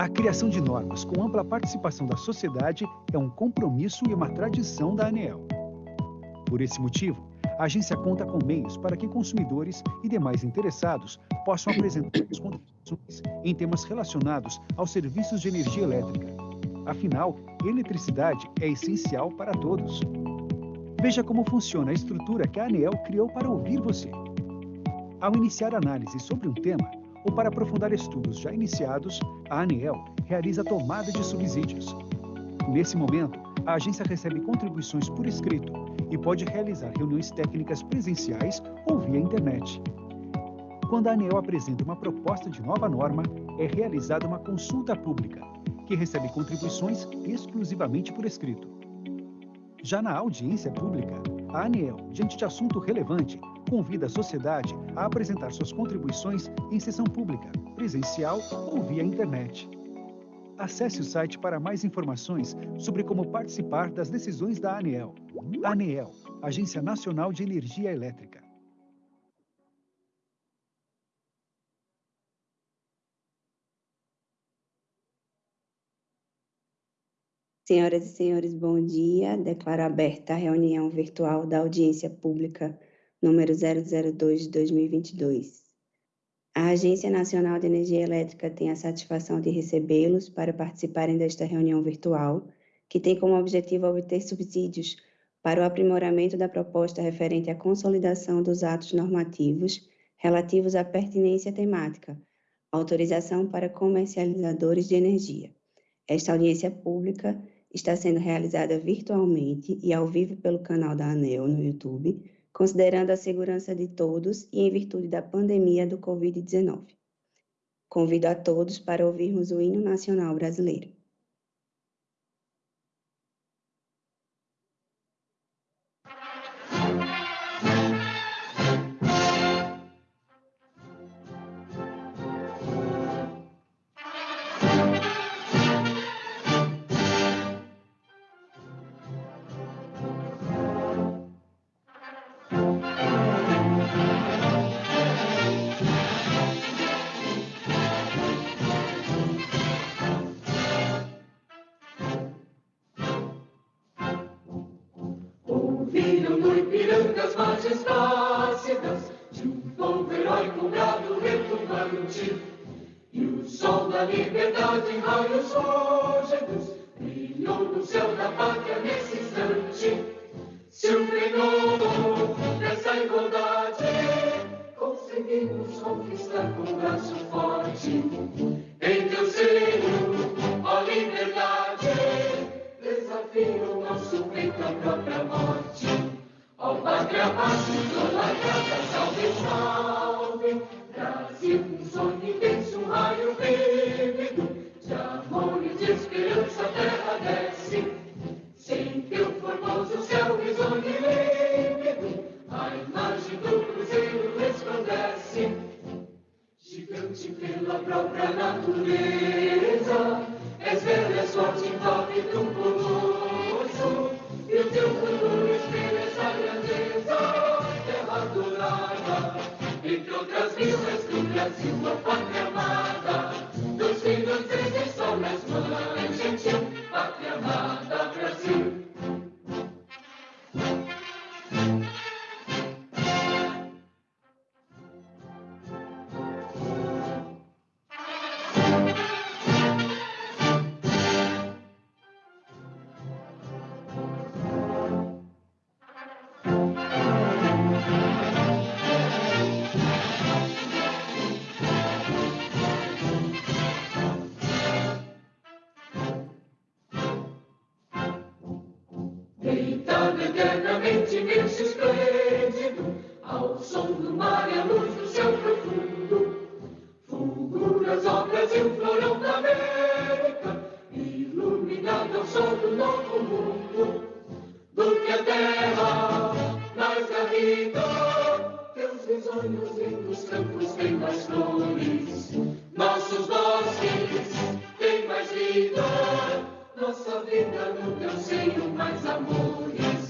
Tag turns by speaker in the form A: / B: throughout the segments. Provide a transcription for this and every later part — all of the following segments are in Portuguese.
A: A criação de normas com ampla participação da sociedade é um compromisso e uma tradição da ANEEL. Por esse motivo, a agência conta com meios para que consumidores e demais interessados possam apresentar suas contribuições em temas relacionados aos serviços de energia elétrica. Afinal, eletricidade é essencial para todos. Veja como funciona a estrutura que a ANEEL criou para ouvir você. Ao iniciar análise sobre um tema, ou para aprofundar estudos já iniciados, a ANEEL realiza a tomada de subsídios. Nesse momento, a agência recebe contribuições por escrito e pode realizar reuniões técnicas presenciais ou via internet. Quando a ANEEL apresenta uma proposta de nova norma, é realizada uma consulta pública, que recebe contribuições exclusivamente por escrito. Já na audiência pública, a ANEEL, diante de assunto relevante, convida a sociedade a apresentar suas contribuições em sessão pública, presencial ou via internet. Acesse o site para mais informações sobre como participar das decisões da ANEEL. ANEEL, Agência Nacional de Energia Elétrica.
B: Senhoras e senhores, bom dia. Declaro aberta a reunião virtual da audiência pública número 002 de 2022. A Agência Nacional de Energia Elétrica tem a satisfação de recebê-los para participarem desta reunião virtual, que tem como objetivo obter subsídios para o aprimoramento da proposta referente à consolidação dos atos normativos relativos à pertinência temática, autorização para comercializadores de energia. Esta audiência pública está sendo realizada virtualmente e ao vivo pelo canal da ANEL no YouTube, considerando a segurança de todos e em virtude da pandemia do Covid-19. Convido a todos para ouvirmos o hino nacional brasileiro.
C: das margens plácidas de um povo heróico gado retumbante. E o sol da liberdade em raios rógedos brilhou no céu da pátria nesse instante. Se o fenômeno dessa igualdade conseguimos conquistar com braço forte, em teu seio, ó liberdade, desafia o nosso peito à própria morte. 让花儿永远开在心上，让幸福永远。outras vilas do Brasil, ó pátria amada. Eternamente esplêndido, ao som do mar e à luz do céu profundo. Fulguras, ó Brasil, florão da América, Iluminado ao sol do novo mundo. Do que a terra mais garrida, teus risonhos os campos têm mais flores. Nossos bosques têm mais vida, nossa vida no teu seio mais amores.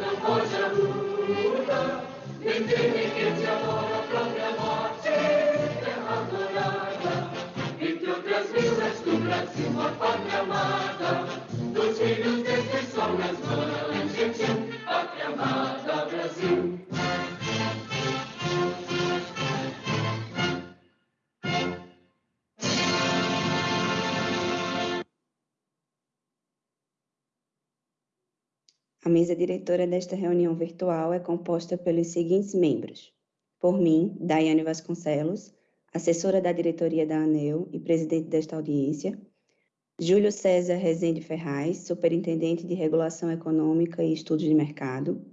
B: mesa diretora desta reunião virtual é composta pelos seguintes membros. Por mim, Daiane Vasconcelos, assessora da diretoria da ANEL e presidente desta audiência, Júlio César Rezende Ferraz, superintendente de regulação econômica e estudos de mercado,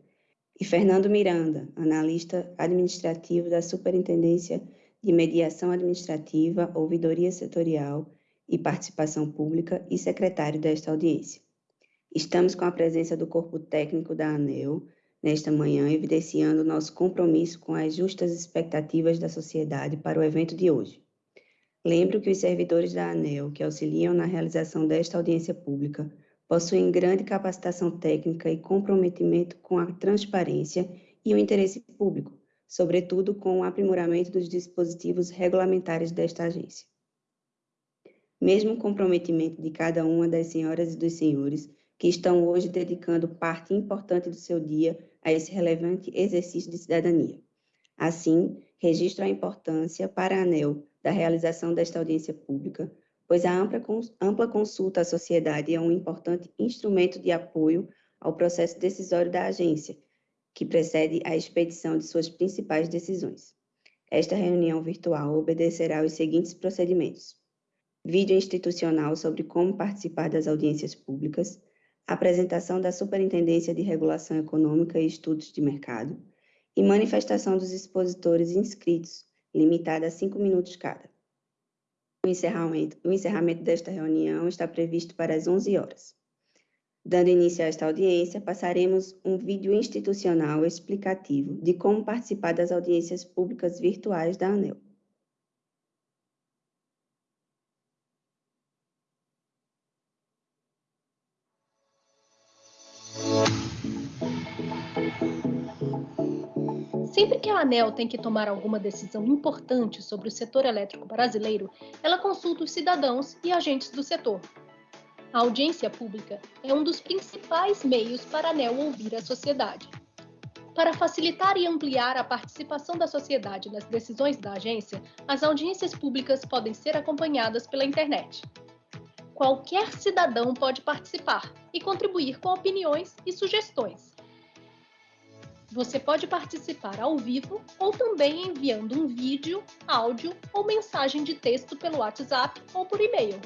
B: e Fernando Miranda, analista administrativo da Superintendência de Mediação Administrativa, Ouvidoria Setorial e Participação Pública e secretário desta audiência. Estamos com a presença do corpo técnico da ANEL nesta manhã, evidenciando nosso compromisso com as justas expectativas da sociedade para o evento de hoje. Lembro que os servidores da ANEL, que auxiliam na realização desta audiência pública, possuem grande capacitação técnica e comprometimento com a transparência e o interesse público, sobretudo com o aprimoramento dos dispositivos regulamentares desta agência. Mesmo o comprometimento de cada uma das senhoras e dos senhores que estão hoje dedicando parte importante do seu dia a esse relevante exercício de cidadania. Assim, registro a importância para a ANEL da realização desta audiência pública, pois a ampla, ampla consulta à sociedade é um importante instrumento de apoio ao processo decisório da agência, que precede a expedição de suas principais decisões. Esta reunião virtual obedecerá aos seguintes procedimentos: vídeo institucional sobre como participar das audiências públicas, apresentação da Superintendência de Regulação Econômica e Estudos de Mercado e manifestação dos expositores inscritos, limitada a cinco minutos cada. O encerramento, o encerramento desta reunião está previsto para as 11 horas. Dando início a esta audiência, passaremos um vídeo institucional explicativo de como participar das audiências públicas virtuais da ANEL.
D: Sempre que a ANEL tem que tomar alguma decisão importante sobre o setor elétrico brasileiro, ela consulta os cidadãos e agentes do setor. A audiência pública é um dos principais meios para a ANEL ouvir a sociedade. Para facilitar e ampliar a participação da sociedade nas decisões da agência, as audiências públicas podem ser acompanhadas pela internet. Qualquer cidadão pode participar e contribuir com opiniões e sugestões. Você pode participar ao vivo ou também enviando um vídeo, áudio ou mensagem de texto pelo WhatsApp ou por e-mail.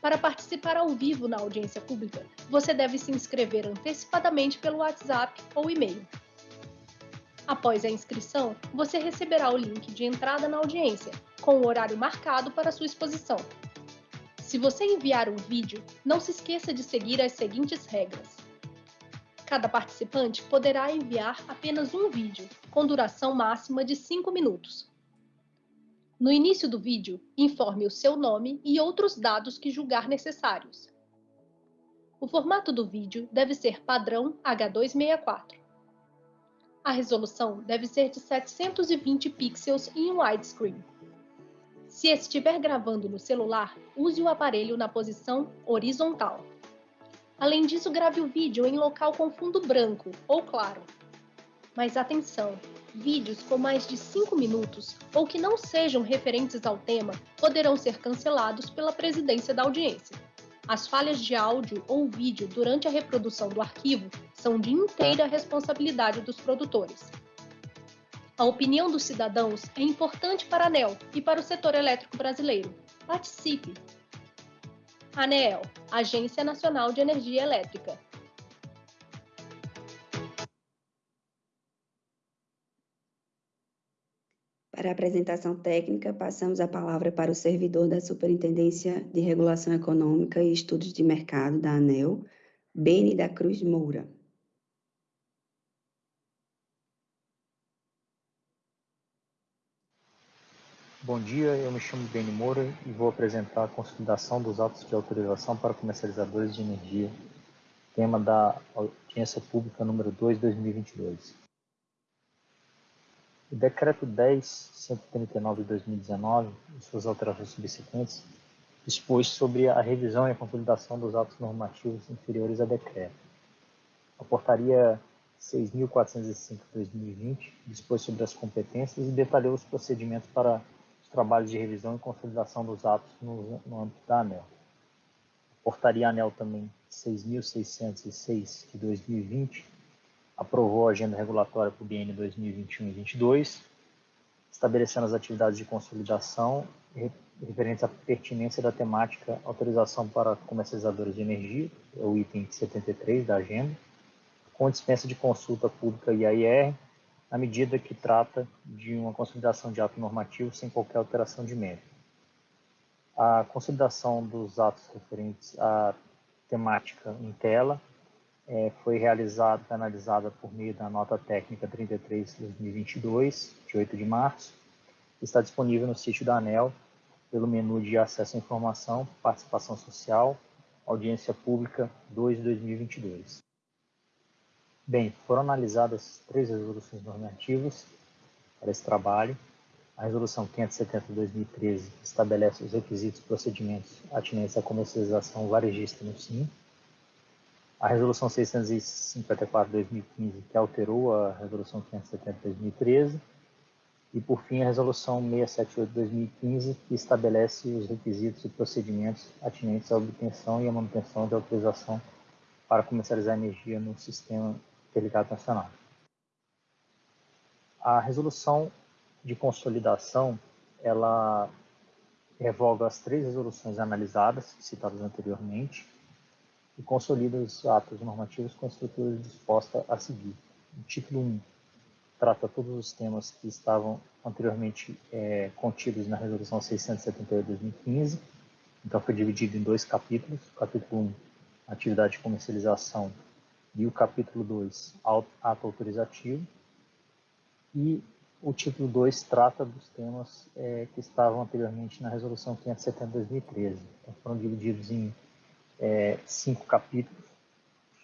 D: Para participar ao vivo na audiência pública, você deve se inscrever antecipadamente pelo WhatsApp ou e-mail. Após a inscrição, você receberá o link de entrada na audiência, com o horário marcado para sua exposição. Se você enviar um vídeo, não se esqueça de seguir as seguintes regras. Cada participante poderá enviar apenas um vídeo, com duração máxima de 5 minutos. No início do vídeo, informe o seu nome e outros dados que julgar necessários. O formato do vídeo deve ser padrão H264. A resolução deve ser de 720 pixels em widescreen. Se estiver gravando no celular, use o aparelho na posição horizontal. Além disso, grave o vídeo em local com fundo branco ou claro. Mas atenção! Vídeos com mais de 5 minutos ou que não sejam referentes ao tema poderão ser cancelados pela presidência da audiência. As falhas de áudio ou vídeo durante a reprodução do arquivo são de inteira responsabilidade dos produtores. A opinião dos cidadãos é importante para a ANEL e para o setor elétrico brasileiro. Participe! ANEEL, Agência Nacional de Energia Elétrica.
B: Para a apresentação técnica, passamos a palavra para o servidor da Superintendência de Regulação Econômica e Estudos de Mercado da ANEL, Beni da Cruz Moura.
E: Bom dia, eu me chamo Beni Moura e vou apresentar a consolidação dos autos de autorização para comercializadores de energia, tema da audiência pública número 2, 2022. O Decreto 10.139 de 2019 e suas alterações subsequentes dispôs sobre a revisão e a consolidação dos atos normativos inferiores a decreto. A Portaria 6.405 de 2020 dispôs sobre as competências e detalhou os procedimentos para trabalhos de revisão e consolidação dos atos no, no âmbito da ANEL. A Portaria ANEL também 6.606 de 2020 aprovou a agenda regulatória para o biênio 2021 e 2022, estabelecendo as atividades de consolidação referentes à pertinência da temática autorização para comercializadores de energia, é o item 73 da agenda, com dispensa de consulta pública IAIR, na medida que trata de uma consolidação de ato normativo sem qualquer alteração de mérito. A consolidação dos atos referentes à temática em tela é, foi realizada analisada por meio da nota técnica 33-2022, de 8 de março, está disponível no sítio da ANEL pelo menu de acesso à informação, participação social, audiência pública 2 de 2022. Bem, foram analisadas três resoluções normativas para esse trabalho. A Resolução 570 de 2013 estabelece os requisitos e procedimentos atinentes à comercialização varejista no SIM. A Resolução 654 de 2015, que alterou a Resolução 570 de 2013 e, por fim, a Resolução 678 de 2015, que estabelece os requisitos e procedimentos atinentes à obtenção e à manutenção de autorização para comercializar energia no Sistema Interligado Nacional. A resolução de consolidação, ela revoga as três resoluções analisadas, citadas anteriormente, e consolida os atos normativos com a estrutura disposta a seguir. O título 1 trata todos os temas que estavam anteriormente é, contidos na Resolução 678 de 2015. Então, foi dividido em dois capítulos. Capítulo 1, atividade de comercialização, e o capítulo 2, ato autorizativo. E o título 2 trata dos temas é, que estavam anteriormente na Resolução 570 de 2013. Então, foram divididos em é, cinco capítulos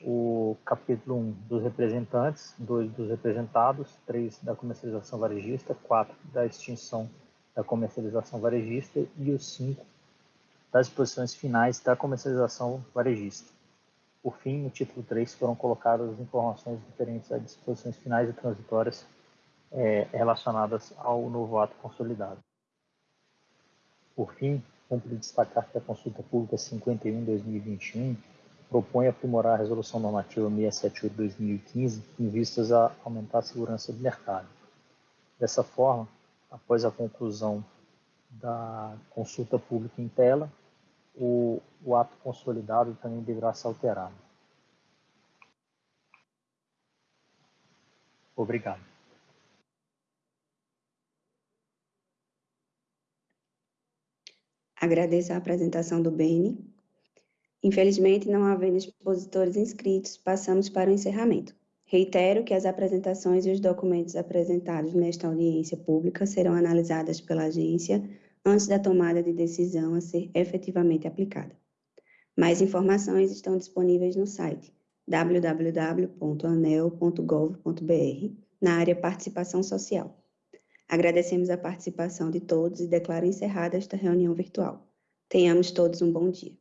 E: o capítulo 1 dos representantes, 2 dos representados, 3 da comercialização varejista, 4 da extinção da comercialização varejista e o 5 das disposições finais da comercialização varejista. Por fim, no título 3 foram colocadas as informações referentes às disposições finais e transitórias é, relacionadas ao novo ato consolidado. Por fim, cumpre destacar que a consulta pública 51-2021 propõe aprimorar a Resolução Normativa 678-2015 em vistas a aumentar a segurança do mercado. Dessa forma, após a conclusão da consulta pública em tela, o, o ato consolidado também deverá ser alterado. Obrigado.
B: Agradeço a apresentação do Beni Infelizmente, não havendo expositores inscritos, passamos para o encerramento. Reitero que as apresentações e os documentos apresentados nesta audiência pública serão analisadas pela agência antes da tomada de decisão a ser efetivamente aplicada. Mais informações estão disponíveis no site www.anel.gov.br, na área Participação Social. Agradecemos a participação de todos e declaro encerrada esta reunião virtual. Tenhamos todos um bom dia.